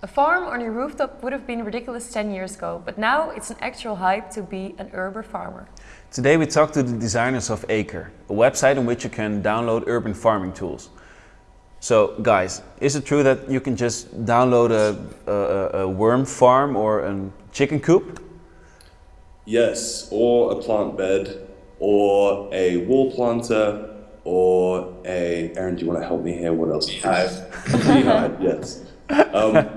A farm on your rooftop would have been ridiculous 10 years ago, but now it's an actual hype to be an urban farmer. Today we talked to the designers of AKER, a website on which you can download urban farming tools. So guys, is it true that you can just download a, a, a worm farm or a chicken coop? Yes, or a plant bed, or a wall planter, or a, Aaron, do you want to help me here? What else? Beehive. Beehive, yes. Um,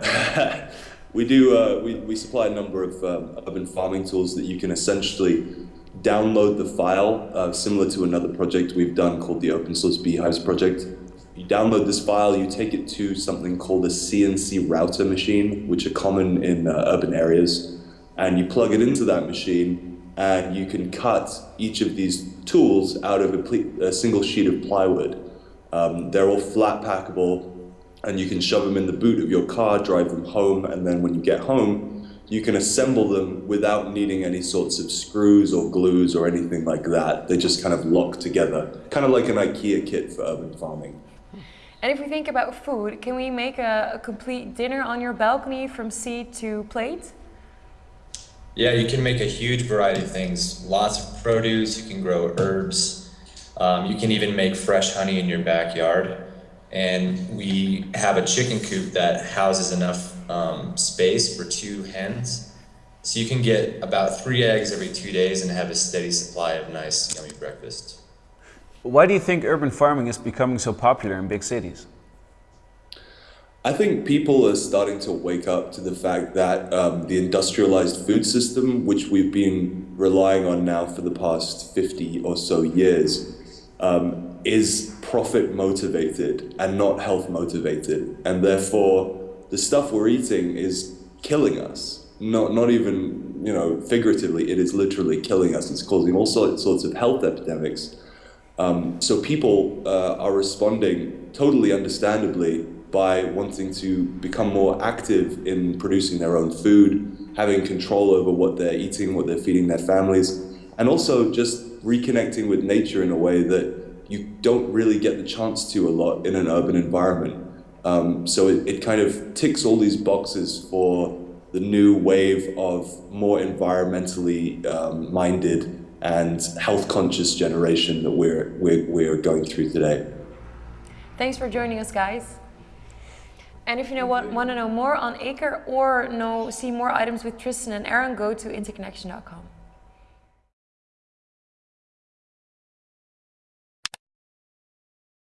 we do, uh, we, we supply a number of um, urban farming tools that you can essentially download the file, uh, similar to another project we've done called the Open Source Beehives Project. You download this file, you take it to something called a CNC router machine, which are common in uh, urban areas, and you plug it into that machine, and you can cut each of these tools out of a, a single sheet of plywood. Um, they're all flat packable, and you can shove them in the boot of your car, drive them home, and then when you get home, you can assemble them without needing any sorts of screws or glues or anything like that. They just kind of lock together, kind of like an IKEA kit for urban farming. And if we think about food, can we make a, a complete dinner on your balcony from seed to plate? Yeah, you can make a huge variety of things. Lots of produce, you can grow herbs, um, you can even make fresh honey in your backyard and we have a chicken coop that houses enough um, space for two hens. So you can get about three eggs every two days and have a steady supply of nice, yummy breakfast. Why do you think urban farming is becoming so popular in big cities? I think people are starting to wake up to the fact that um, the industrialized food system, which we've been relying on now for the past 50 or so years, um, is profit motivated and not health motivated. And therefore, the stuff we're eating is killing us. Not, not even, you know, figuratively, it is literally killing us. It's causing all sorts of health epidemics. Um, so people uh, are responding totally understandably by wanting to become more active in producing their own food, having control over what they're eating, what they're feeding their families, and also just reconnecting with nature in a way that you don't really get the chance to a lot in an urban environment. Um, so it, it kind of ticks all these boxes for the new wave of more environmentally um, minded and health conscious generation that we're, we're, we're going through today. Thanks for joining us, guys. And if you know what, want to know more on AKER or know see more items with Tristan and Aaron, go to interconnection.com.